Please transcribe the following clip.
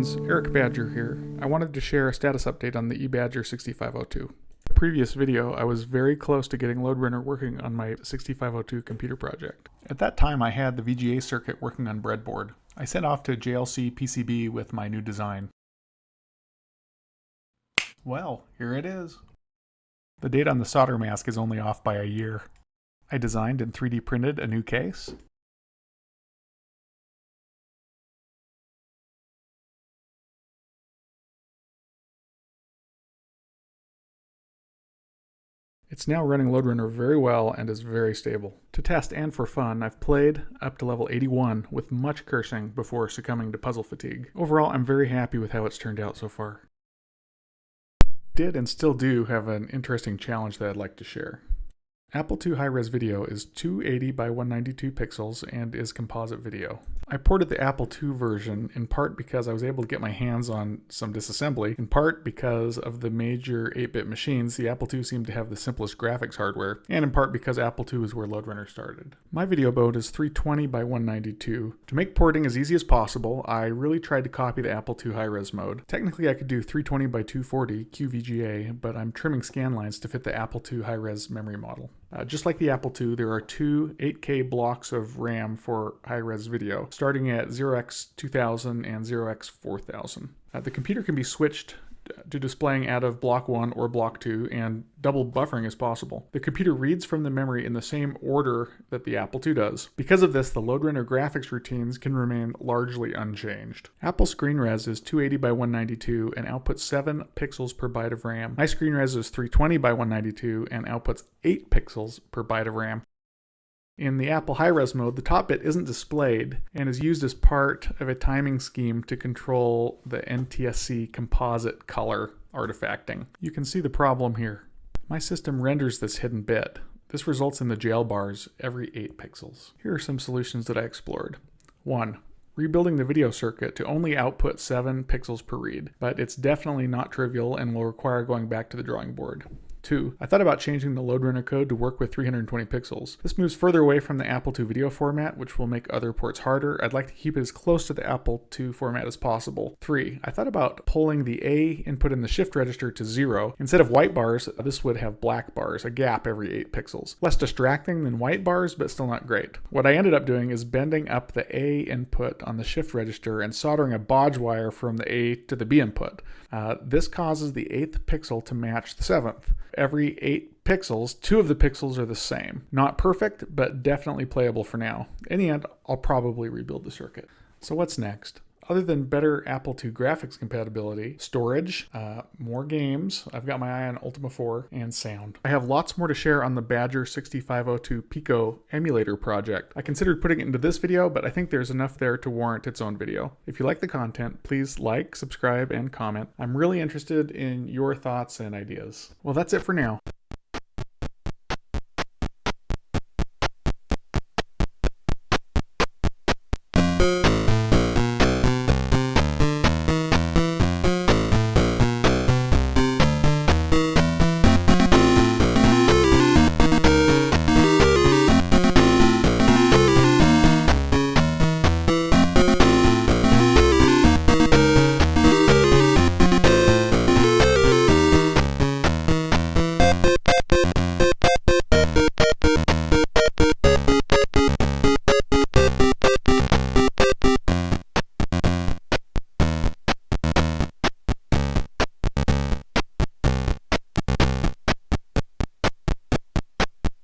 friends, Eric Badger here. I wanted to share a status update on the eBadger 6502. previous video, I was very close to getting Lode Runner working on my 6502 computer project. At that time, I had the VGA circuit working on breadboard. I sent off to JLC PCB with my new design. Well, here it is. The date on the solder mask is only off by a year. I designed and 3D printed a new case. It's now running Lode Runner very well and is very stable. To test and for fun, I've played up to level 81 with much cursing before succumbing to puzzle fatigue. Overall, I'm very happy with how it's turned out so far. Did and still do have an interesting challenge that I'd like to share. Apple II high-res video is 280 by 192 pixels and is composite video. I ported the Apple II version in part because I was able to get my hands on some disassembly, in part because of the major 8-bit machines, the Apple II seemed to have the simplest graphics hardware, and in part because Apple II is where Lode Runner started. My video mode is 320 by 192. To make porting as easy as possible, I really tried to copy the Apple II high-res mode. Technically I could do 320 by 240 QVGA, but I'm trimming scan lines to fit the Apple II high-res memory model. Uh, just like the Apple II, there are two 8K blocks of RAM for high-res video, starting at 0x2000 and 0x4000. Uh, the computer can be switched to displaying out of block 1 or block 2 and double buffering is possible. The computer reads from the memory in the same order that the Apple II does. Because of this, the Lode Runner graphics routines can remain largely unchanged. Apple screen res is 280 by 192 and outputs 7 pixels per byte of RAM. My screen res is 320 by 192 and outputs 8 pixels per byte of RAM. In the Apple high-res mode, the top bit isn't displayed and is used as part of a timing scheme to control the NTSC composite color artifacting. You can see the problem here. My system renders this hidden bit. This results in the jail bars every 8 pixels. Here are some solutions that I explored. 1. Rebuilding the video circuit to only output 7 pixels per read, but it's definitely not trivial and will require going back to the drawing board. 2. I thought about changing the Lode Runner code to work with 320 pixels. This moves further away from the Apple II video format, which will make other ports harder. I'd like to keep it as close to the Apple II format as possible. 3. I thought about pulling the A input in the shift register to 0. Instead of white bars, this would have black bars, a gap every 8 pixels. Less distracting than white bars, but still not great. What I ended up doing is bending up the A input on the shift register and soldering a bodge wire from the A to the B input. Uh, this causes the 8th pixel to match the 7th every 8 pixels, two of the pixels are the same. Not perfect, but definitely playable for now. In the end, I'll probably rebuild the circuit. So what's next? Other than better Apple II graphics compatibility, storage, uh, more games, I've got my eye on Ultima 4, and sound. I have lots more to share on the Badger 6502 Pico emulator project. I considered putting it into this video, but I think there's enough there to warrant its own video. If you like the content, please like, subscribe, and comment. I'm really interested in your thoughts and ideas. Well, that's it for now.